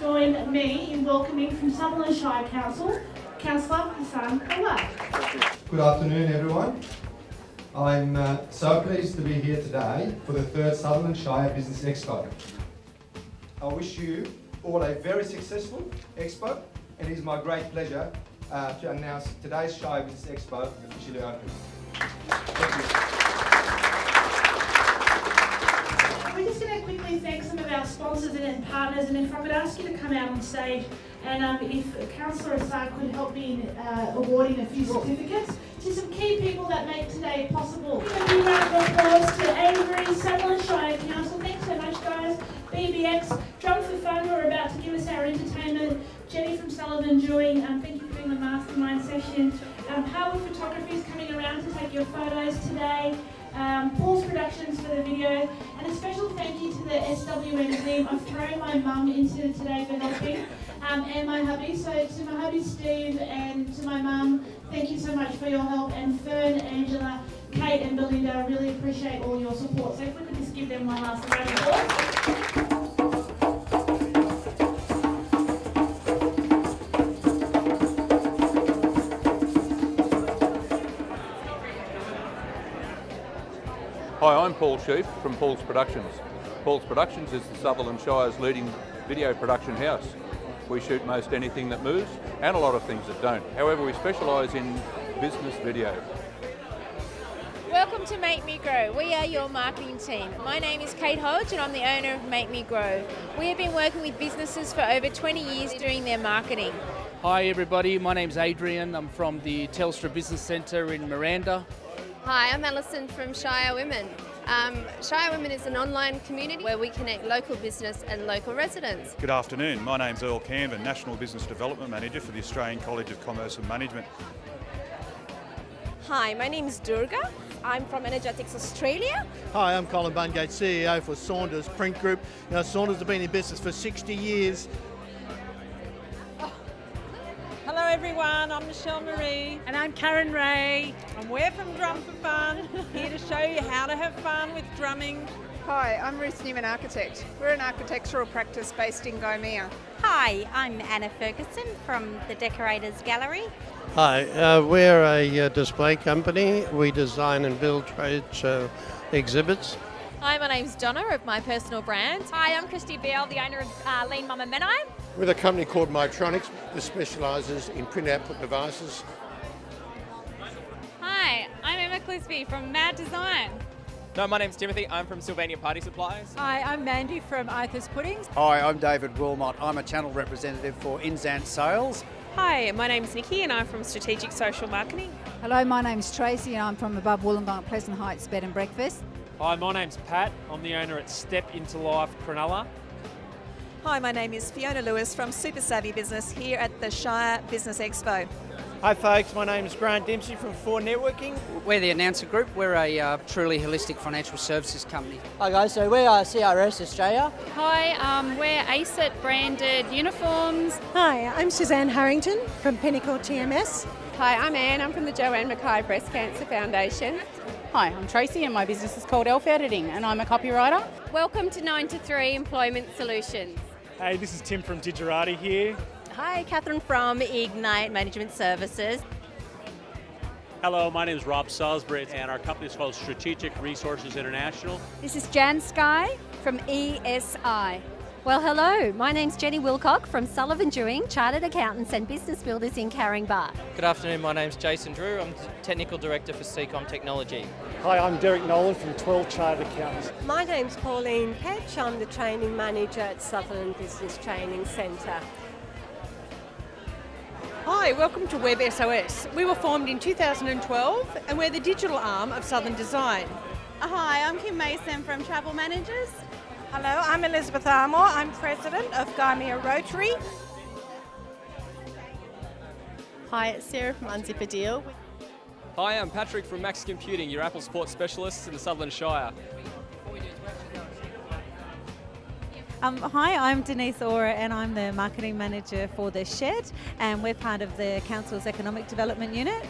join me in welcoming from Sutherland Shire Council, Councillor Hassan Khalaf. Good afternoon, everyone. I'm uh, so pleased to be here today for the third Sutherland Shire Business Expo. I wish you all a very successful expo, and it is my great pleasure uh, to announce today's Shire Business Expo officially open. Thank you. We're just going to quickly thank sponsors and partners, and if I could ask you to come out on stage, and um, if Councillor Assad could help me in uh, awarding a few certificates to some key people that make today possible. A big round of applause to Avery, Sutherland Shire Council. Thanks so much, guys. BBX, Drum for Fun, who are about to give us our entertainment. Jenny from Sullivan Joy, um, thank you for doing the mastermind session. Um, Howard Photography is coming around to take your photos today um, Paul's Productions for the video, and a special thank you to the SWM team. I've thrown my mum into today for helping, um, and my hubby. So to my hubby Steve and to my mum, thank you so much for your help. And Fern, Angela, Kate, and Belinda, I really appreciate all your support. So if we could just give them one last round of applause. Hi, I'm Paul Sheaf from Paul's Productions. Paul's Productions is the Sutherland Shire's leading video production house. We shoot most anything that moves and a lot of things that don't. However, we specialise in business video. Welcome to Make Me Grow. We are your marketing team. My name is Kate Hodge and I'm the owner of Make Me Grow. We have been working with businesses for over 20 years doing their marketing. Hi everybody, my name's Adrian. I'm from the Telstra Business Centre in Miranda. Hi, I'm Alison from Shire Women. Um, Shire Women is an online community where we connect local business and local residents. Good afternoon. My name's Earl Camden, National Business Development Manager for the Australian College of Commerce and Management. Hi, my name is Durga. I'm from Energetics Australia. Hi, I'm Colin Bungate, CEO for Saunders Print Group. You know, Saunders have been in business for 60 years. Everyone, I'm Michelle Marie. And I'm Karen Ray. And we're from Drum for Fun, here to show you how to have fun with drumming. Hi, I'm Ruth Newman Architect. We're an architectural practice based in Gymea. Hi, I'm Anna Ferguson from the Decorators Gallery. Hi, uh, we're a uh, display company. We design and build trade show exhibits. Hi, my name's Donna of My Personal Brand. Hi, I'm Christy Beale, the owner of uh, Lean Mama Menai. With a company called Mytronics that specialises in print output devices. Hi, I'm Emma Clisby from Mad Design. No, my name's Timothy. I'm from Sylvania Party Supplies. Hi, I'm Mandy from Arthur's Puddings. Hi, I'm David Wilmot. I'm a channel representative for Inzant Sales. Hi, my name's Nikki and I'm from Strategic Social Marketing. Hello, my name's Tracy and I'm from above Wollongong Pleasant Heights Bed and Breakfast. Hi, my name's Pat. I'm the owner at Step Into Life Cronulla. Hi, my name is Fiona Lewis from Super Savvy Business here at the Shire Business Expo. Hi folks, my name is Grant Dempsey from Four Networking. We're the Announcer Group. We're a uh, truly holistic financial services company. Hi guys, so we are CRS Australia. Hi, um, we're ACET branded uniforms. Hi, I'm Suzanne Harrington from Pinnacle TMS. Hi, I'm Anne. I'm from the Joanne Mackay Breast Cancer Foundation. Hi, I'm Tracy and my business is called Elf Editing and I'm a copywriter. Welcome to 9 to 3 Employment Solutions. Hey, this is Tim from Digerati here. Hi, Catherine from Ignite Management Services. Hello, my name is Rob Salisbury and our company is called Strategic Resources International. This is Jan Sky from ESI. Well, hello. My name's Jenny Wilcock from Sullivan Dewing, Chartered Accountants and Business Builders in Caringbah. Good afternoon. My name's Jason Drew. I'm Technical Director for CCOM Technology. Hi, I'm Derek Nolan from 12 Chartered Accountants. My name's Pauline Patch. I'm the Training Manager at Sutherland Business Training Centre. Hi, welcome to Web SOS. We were formed in 2012 and we're the digital arm of Southern Design. Hi, I'm Kim Mason from Travel Managers. Hello, I'm Elizabeth Armour. I'm President of Gymea Rotary. Hi, it's Sarah from Unzip a Deal. Hi, I'm Patrick from Max Computing, your Apple support Specialist in the Sutherland Shire. Um, hi, I'm Denise Ora and I'm the Marketing Manager for The Shed and we're part of the Council's Economic Development Unit.